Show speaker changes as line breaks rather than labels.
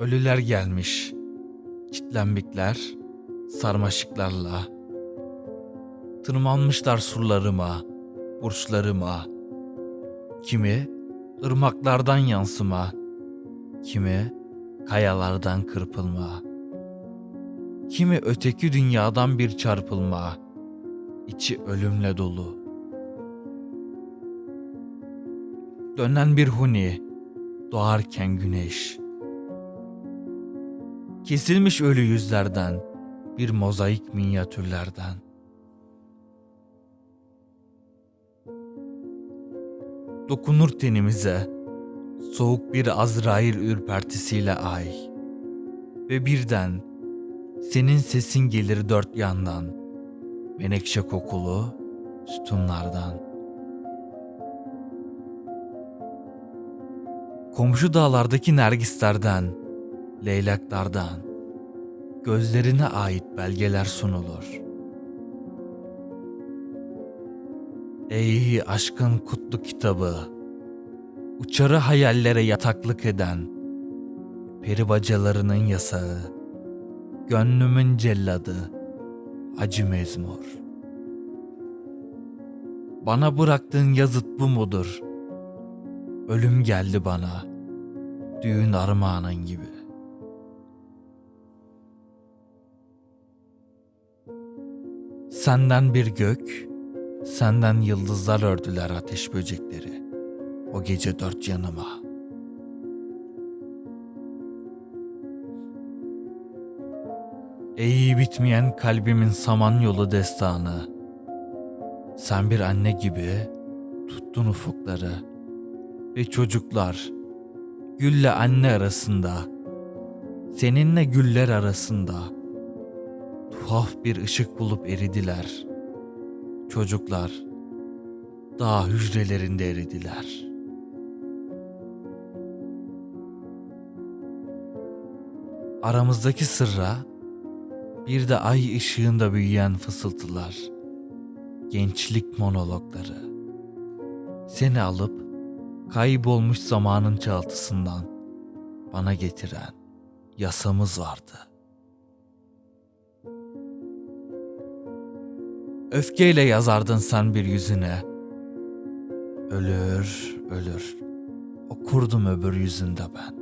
Ölüler gelmiş. Çitlenbikler, sarmaşıklarla. Tırmanmışlar surlarıma, burçlarıma. Kimi ırmaklardan yansıma, kimi kayalardan kırpılma. Kimi öteki dünyadan bir çarpılma, içi ölümle dolu. Dönen bir huni, doğarken güneş. Kesilmiş ölü yüzlerden, bir mozaik minyatürlerden. Dokunur tenimize, soğuk bir Azrail ürpertisiyle ay. Ve birden, senin sesin gelir dört yandan, menekşe kokulu sütunlardan. Komşu dağlardaki nergislerden, leylaklardan, gözlerine ait belgeler sunulur. Ey aşkın kutlu kitabı, uçarı hayallere yataklık eden, peri bacalarının yasağı, gönlümün celladı, acı mezmur. Bana bıraktığın yazıt bu mudur? Ölüm geldi bana, düğün armağanın gibi. Senden bir gök, senden yıldızlar ördüler ateş böcekleri. O gece dört yanıma. Ey bitmeyen kalbimin samanyolu destanı. Sen bir anne gibi tuttun ufukları ve çocuklar gülle anne arasında seninle güller arasında tuhaf bir ışık bulup eridiler. Çocuklar dağ hücrelerinde eridiler. Aramızdaki sırra bir de ay ışığında büyüyen fısıltılar, gençlik monologları. Seni alıp kaybolmuş zamanın çaltısından bana getiren yasamız vardı. Öfkeyle yazardın sen bir yüzüne. Ölür, ölür. Okurdum öbür yüzünde ben.